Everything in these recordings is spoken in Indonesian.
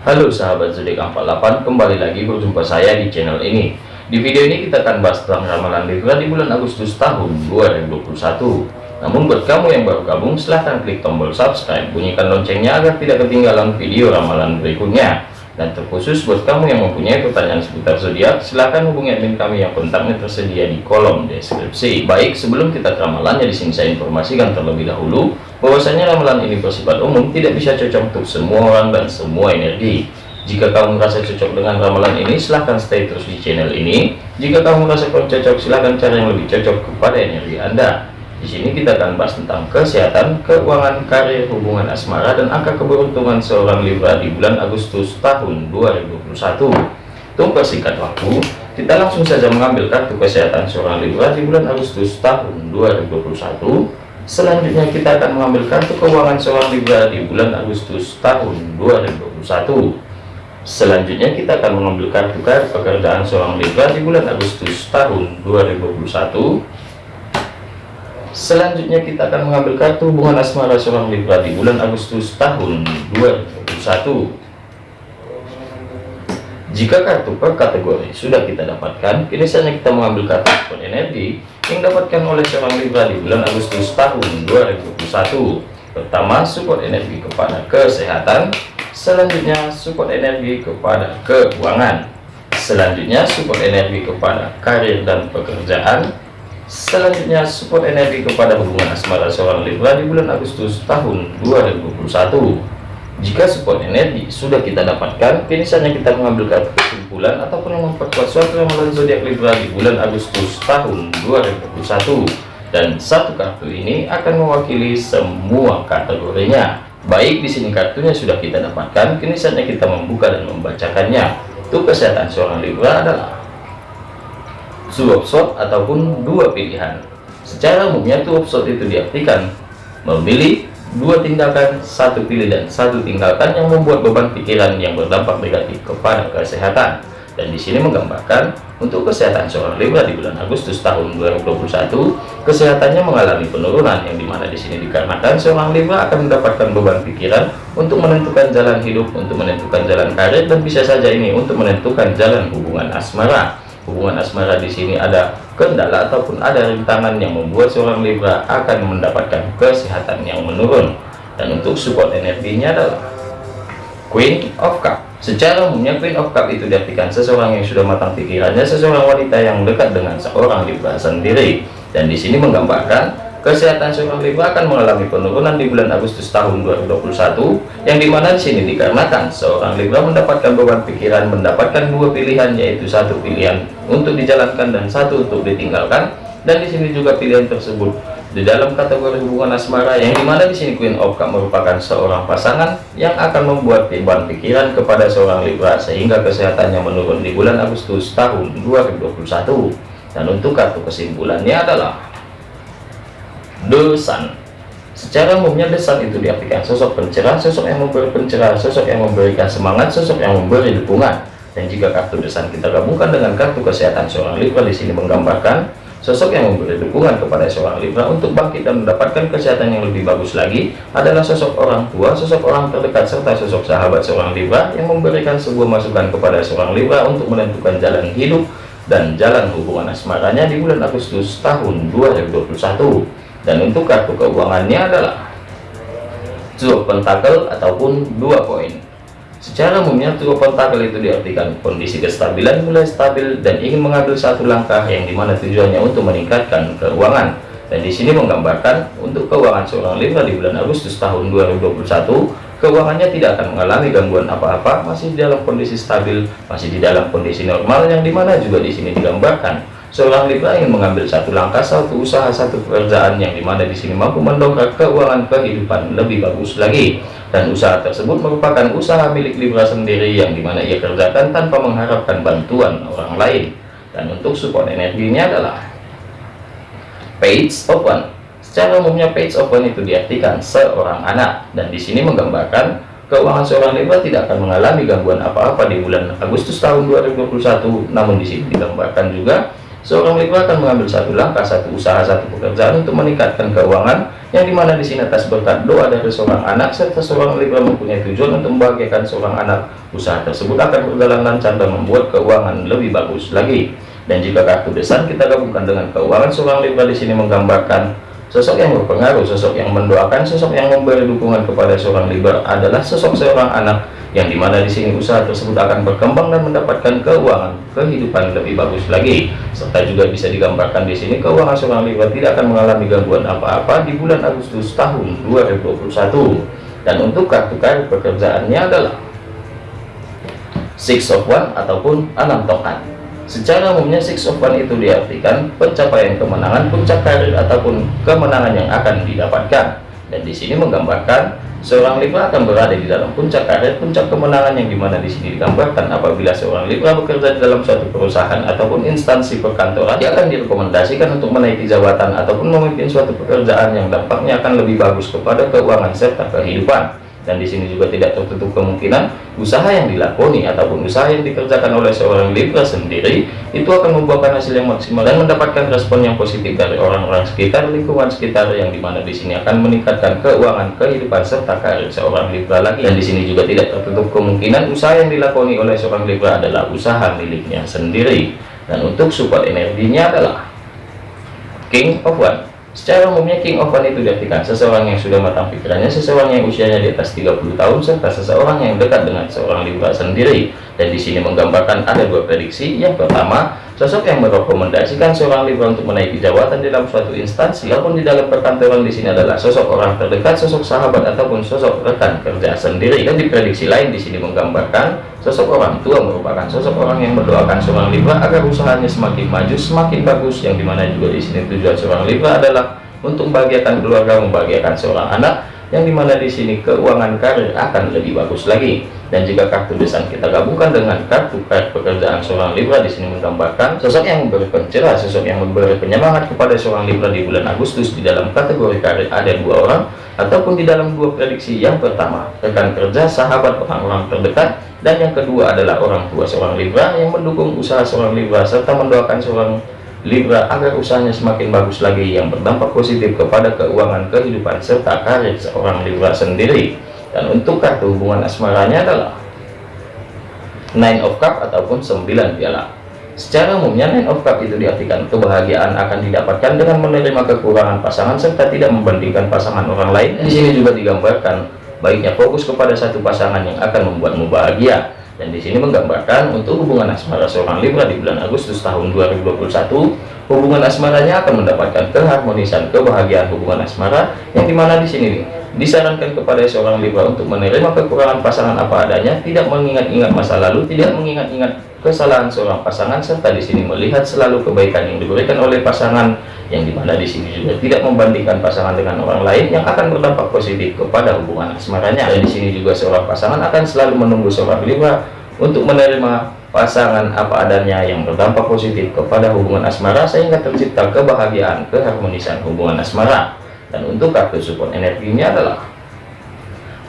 Halo sahabat zodiak 48 kembali lagi berjumpa saya di channel ini. Di video ini kita akan bahas tentang ramalan Libra di bulan Agustus tahun 2021 namun buat kamu yang baru gabung silahkan klik tombol subscribe. Bunyikan loncengnya agar tidak ketinggalan video ramalan berikutnya dan terkhusus buat kamu yang mempunyai pertanyaan seputar zodiak, silahkan hubungi admin kami yang kontaknya tersedia di kolom deskripsi. Baik, sebelum kita ke ramalannya di sini saya informasikan terlebih dahulu bahwasanya ramalan ini bersifat umum, tidak bisa cocok untuk semua orang dan semua energi. Jika kamu merasa cocok dengan ramalan ini, silahkan stay terus di channel ini. Jika kamu merasa kurang cocok, silahkan cari yang lebih cocok kepada energi Anda. Di sini kita akan bahas tentang kesehatan, keuangan, karir, hubungan asmara, dan angka keberuntungan seorang Libra di bulan Agustus tahun 2021. Untuk persingkat waktu, kita langsung saja mengambil kartu kesehatan seorang Libra di bulan Agustus tahun 2021. Selanjutnya kita akan mengambil kartu keuangan seorang Libra di bulan Agustus tahun 2021. Selanjutnya kita akan mengambil kartu kartu pekerjaan seorang Libra di bulan Agustus tahun 2021 Selanjutnya kita akan mengambil kartu hubungan asmara seorang Libra di bulan Agustus tahun 2021. Jika kartu per kategori sudah kita dapatkan, kini saatnya kita mengambil kartu support energi yang dapatkan oleh seorang Libra di bulan Agustus tahun 2021. Pertama, support energi kepada kesehatan. Selanjutnya, support energi kepada keuangan. Selanjutnya, support energi kepada karir dan pekerjaan Selanjutnya support energi kepada hubungan asmara seorang Libra di bulan Agustus tahun 2021. Jika support energi sudah kita dapatkan, kini saatnya kita mengambil kartu kesimpulan ataupun memperkuat suatu ramalan zodiak Libra di bulan Agustus tahun 2021. Dan satu kartu ini akan mewakili semua kategorinya. Baik di sini kartunya sudah kita dapatkan, kini saatnya kita membuka dan membacakannya. Untuk kesehatan seorang Libra adalah suap shot ataupun dua pilihan. Secara umumnya tuh shot itu diartikan memilih dua tindakan satu pilih dan satu tinggalkan yang membuat beban pikiran yang berdampak negatif kepada kesehatan. Dan di sini menggambarkan untuk kesehatan seorang Libra di bulan Agustus tahun 2021 kesehatannya mengalami penurunan yang di mana di sini dikarenakan seorang Libra akan mendapatkan beban pikiran untuk menentukan jalan hidup untuk menentukan jalan karir dan bisa saja ini untuk menentukan jalan hubungan asmara hubungan asmara di sini ada kendala ataupun ada rintangan yang membuat seorang Libra akan mendapatkan kesehatan yang menurun. Dan untuk support energinya adalah Queen of Cup. Secara umumnya Queen of Cup itu diartikan seseorang yang sudah matang pikirannya seseorang wanita yang dekat dengan seorang Libra sendiri. Dan di sini menggambarkan Kesehatan seorang Libra akan mengalami penurunan di bulan Agustus tahun 2021 yang di mana di sini dikarenakan seorang Libra mendapatkan beban pikiran mendapatkan dua pilihan yaitu satu pilihan untuk dijalankan dan satu untuk ditinggalkan. Dan di sini juga pilihan tersebut di dalam kategori hubungan asmara yang di mana di sini Queen of Cup merupakan seorang pasangan yang akan membuat beban pikiran kepada seorang Libra sehingga kesehatannya menurun di bulan Agustus tahun 2021 dan untuk kartu kesimpulannya adalah dosan secara umumnya desan itu diartikan sosok pencerah sosok yang memberi pencerahan sosok yang memberikan semangat sosok yang memberi dukungan. Dan jika kartu desan kita gabungkan dengan kartu kesehatan seorang Libra di sini menggambarkan sosok yang memberi dukungan kepada seorang Libra untuk bangkit dan mendapatkan kesehatan yang lebih bagus lagi adalah sosok orang tua sosok orang terdekat serta sosok sahabat seorang Libra yang memberikan sebuah masukan kepada seorang Libra untuk menentukan jalan hidup dan jalan hubungan asmaranya di bulan Agustus tahun 2021 dan untuk kartu keuangannya adalah Two Pentacle ataupun dua koin. Secara umumnya Two Pentacle itu diartikan kondisi kestabilan mulai stabil dan ingin mengambil satu langkah yang di mana tujuannya untuk meningkatkan keuangan. Dan di sini menggambarkan untuk keuangan seorang Libra di bulan Agustus tahun 2021 keuangannya tidak akan mengalami gangguan apa-apa masih di dalam kondisi stabil masih di dalam kondisi normal yang di mana juga di sini digambarkan seorang Libra ingin mengambil satu langkah satu usaha satu pekerjaan yang di mana di sini mampu mendongkrak keuangan kehidupan lebih bagus lagi. Dan usaha tersebut merupakan usaha milik Libra sendiri yang di mana ia kerjakan tanpa mengharapkan bantuan orang lain. Dan untuk support energinya adalah page open secara umumnya page open itu diartikan seorang anak. Dan di sini menggambarkan keuangan seorang Libra tidak akan mengalami gangguan apa-apa di bulan Agustus tahun 2021 namun di sini digambarkan juga seorang Libra akan mengambil satu langkah, satu usaha, satu pekerjaan untuk meningkatkan keuangan, yang di mana di sini atas berkat doa dari seorang anak, serta seorang Libra mempunyai tujuan untuk membahagiakan seorang anak, usaha tersebut akan berjalan lancar dan membuat keuangan lebih bagus lagi. Dan jika kartu desan kita gabungkan dengan keuangan seorang Libra di sini menggambarkan sosok yang berpengaruh, sosok yang mendoakan, sosok yang memberi dukungan kepada seorang Libra adalah sosok seorang anak yang di mana di sini usaha tersebut akan berkembang dan mendapatkan keuangan kehidupan lebih bagus lagi. Serta juga bisa digambarkan di sini keuangan seorang Libra tidak akan mengalami gangguan apa-apa di bulan Agustus tahun 2021 dan untuk kartu kartu pekerjaannya adalah six of one ataupun enam tongkat secara umumnya six of one itu diartikan pencapaian kemenangan puncak karir ataupun kemenangan yang akan didapatkan. Dan di sini menggambarkan Seorang Libra akan berada di dalam puncak karir, puncak kemenangan yang di mana di sini digambarkan apabila seorang Libra bekerja di dalam suatu perusahaan ataupun instansi perkantoran, dia akan direkomendasikan untuk menaiki jabatan ataupun memimpin suatu pekerjaan yang dampaknya akan lebih bagus kepada keuangan serta kehidupan dan di sini juga tidak tertutup kemungkinan usaha yang dilakoni ataupun usaha yang dikerjakan oleh seorang Libra sendiri itu akan membuahkan hasil yang maksimal dan mendapatkan respon yang positif dari orang-orang sekitar lingkungan sekitar yang di mana di sini akan meningkatkan keuangan kehidupan serta karir seorang Libra lagi. Dan di sini juga tidak tertutup kemungkinan usaha yang dilakoni oleh seorang Libra adalah usaha miliknya sendiri. Dan untuk support energinya adalah King of One Secara umumnya King of One itu diartikan seseorang yang sudah matang pikirannya, seseorang yang usianya di atas 30 tahun, serta seseorang yang dekat dengan seorang Libra sendiri. Dan di sini menggambarkan ada dua prediksi. Yang pertama, sosok yang merekomendasikan seorang Libra untuk menaiki jabatan dalam suatu instansi, ataupun di dalam perkantoran di sini adalah sosok orang terdekat, sosok sahabat ataupun sosok rekan kerja sendiri. Dan di prediksi lain di sini menggambarkan sosok orang tua merupakan sosok orang yang mendoakan seorang Libra agar usahanya semakin maju, semakin bagus. Yang di mana juga di sini tujuan seorang Libra adalah untuk membahagiakan keluarga, membahagiakan seorang anak, yang di mana di sini keuangan karir akan lebih bagus lagi. Dan jika kartu desain kita gabungkan dengan kartu kartu pekerjaan seorang Libra di sini menggambarkan sosok yang memberi sosok yang memberi penyemangat kepada seorang Libra di bulan Agustus di dalam kategori karir. Ada dua orang ataupun di dalam dua prediksi. Yang pertama rekan kerja sahabat orang-orang terdekat. Dan yang kedua adalah orang tua seorang Libra yang mendukung usaha seorang Libra serta mendoakan seorang Libra agar usahanya semakin bagus lagi yang berdampak positif kepada keuangan kehidupan serta karir seorang Libra sendiri. Dan untuk kartu hubungan asmaranya adalah nine of cup ataupun 9 piala. Secara umumnya nine of cup itu diartikan kebahagiaan akan didapatkan dengan menerima kekurangan pasangan serta tidak membandingkan pasangan orang lain. Di sini juga digambarkan baiknya fokus kepada satu pasangan yang akan membuatmu bahagia dan di sini menggambarkan untuk hubungan asmara seorang Libra di bulan Agustus tahun 2021 hubungan asmaranya akan mendapatkan keharmonisan kebahagiaan hubungan asmara yang di mana di sini nih disarankan kepada seorang Libra untuk menerima kekurangan pasangan apa adanya, tidak mengingat-ingat masa lalu, tidak mengingat-ingat kesalahan seorang pasangan, serta di sini melihat selalu kebaikan yang diberikan oleh pasangan, yang di mana di sini juga tidak membandingkan pasangan dengan orang lain yang akan berdampak positif kepada hubungan asmaranya. Dan di sini juga seorang pasangan akan selalu menunggu seorang Libra untuk menerima pasangan apa adanya yang berdampak positif kepada hubungan asmara sehingga tercipta kebahagiaan keharmonisan hubungan asmara dan untuk kartu support energinya adalah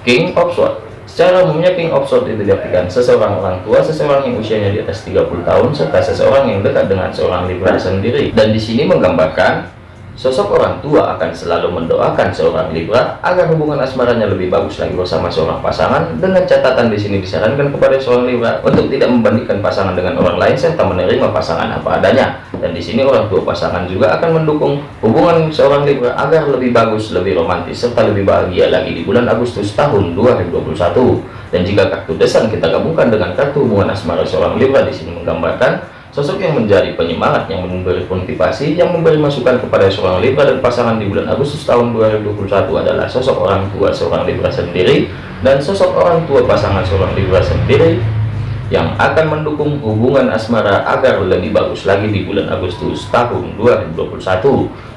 King of Swords secara umumnya King of Swords itu diartikan seseorang orang tua seseorang yang usianya di atas 30 tahun serta seseorang yang dekat dengan seorang Libra sendiri dan di sini menggambarkan Sosok orang tua akan selalu mendoakan seorang Libra agar hubungan asmaranya lebih bagus lagi bersama seorang pasangan. Dengan catatan di sini disarankan kepada seorang Libra untuk tidak membandingkan pasangan dengan orang lain serta menerima pasangan apa adanya. Dan di sini orang tua pasangan juga akan mendukung hubungan seorang Libra agar lebih bagus, lebih romantis serta lebih bahagia lagi di bulan Agustus tahun 2021. Dan jika kartu desan kita gabungkan dengan kartu hubungan asmara seorang Libra di sini menggambarkan Sosok yang menjadi penyemangat, yang memberi motivasi, yang memberi masukan kepada seorang Libra dan pasangan di bulan Agustus tahun 2021 adalah sosok orang tua seorang Libra sendiri dan sosok orang tua pasangan seorang Libra sendiri yang akan mendukung hubungan asmara agar lebih bagus lagi di bulan Agustus tahun 2021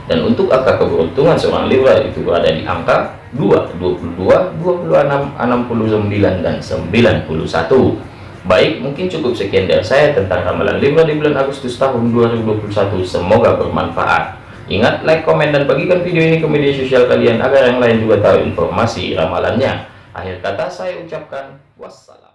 dan untuk angka keberuntungan seorang Libra itu berada di angka 2, 22, 26, 69, dan 91 Baik, mungkin cukup sekian dari saya tentang ramalan Libra di bulan Agustus tahun 2021. Semoga bermanfaat. Ingat, like, komen, dan bagikan video ini ke media sosial kalian agar yang lain juga tahu informasi ramalannya. Akhir kata saya ucapkan wassalam.